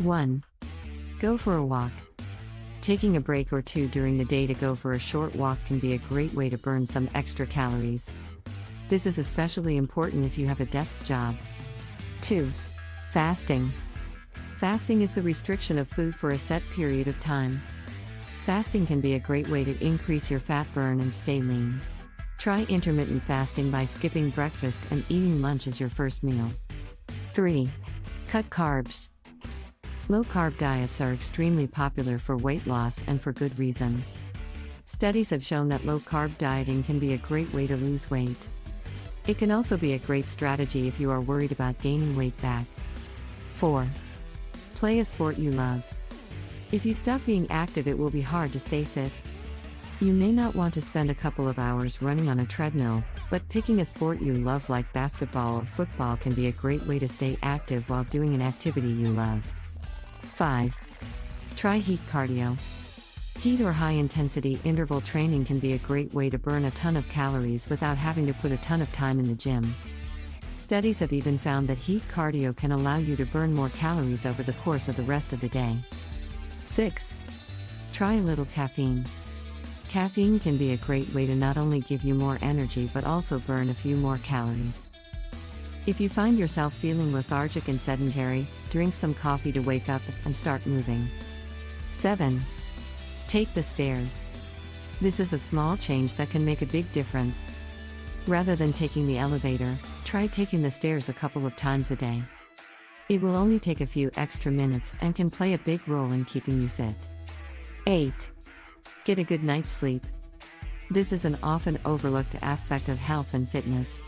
1. Go for a walk. Taking a break or two during the day to go for a short walk can be a great way to burn some extra calories. This is especially important if you have a desk job. 2. Fasting. Fasting is the restriction of food for a set period of time. Fasting can be a great way to increase your fat burn and stay lean. Try intermittent fasting by skipping breakfast and eating lunch as your first meal. 3. Cut carbs. Low carb diets are extremely popular for weight loss and for good reason. Studies have shown that low carb dieting can be a great way to lose weight. It can also be a great strategy if you are worried about gaining weight back. 4. Play a sport you love. If you stop being active, it will be hard to stay fit. You may not want to spend a couple of hours running on a treadmill, but picking a sport you love like basketball or football can be a great way to stay active while doing an activity you love. 5. Try HIIT cardio. HIIT or high intensity interval training can be a great way to burn a ton of calories without having to put a ton of time in the gym. Studies have even found that HIIT cardio can allow you to burn more calories over the course of the rest of the day. 6. Try a little caffeine. Caffeine can be a great way to not only give you more energy but also burn a few more calories. If you find yourself feeling lethargic and sedentary, drink some coffee to wake up and start moving. 7. Take the stairs. This is a small change that can make a big difference. Rather than taking the elevator, try taking the stairs a couple of times a day. It will only take a few extra minutes and can play a big role in keeping you fit. 8. Get a good night's sleep. This is an often overlooked aspect of health and fitness.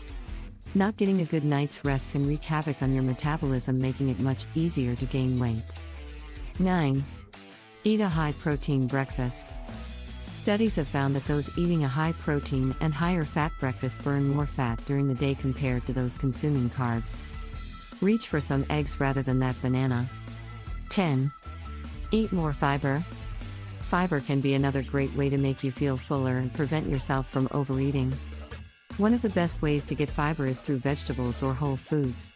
Not getting a good night's rest can wreak havoc on your metabolism, making it much easier to gain weight. 9. Eat a high protein breakfast. Studies have found that those eating a high protein and higher fat breakfast burn more fat during the day compared to those consuming carbs. Reach for some eggs rather than that banana. 10. Eat more fiber. Fiber can be another great way to make you feel fuller and prevent yourself from overeating. One of the best ways to get fiber is through vegetables or whole foods.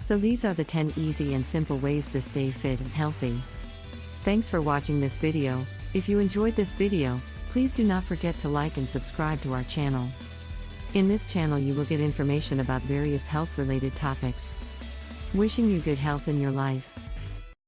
So these are the 10 easy and simple ways to stay fit and healthy. Thanks for watching this video. If you enjoyed this video, please do not forget to like and subscribe to our channel. In this channel you will get information about various health related topics. Wishing you good health in your life.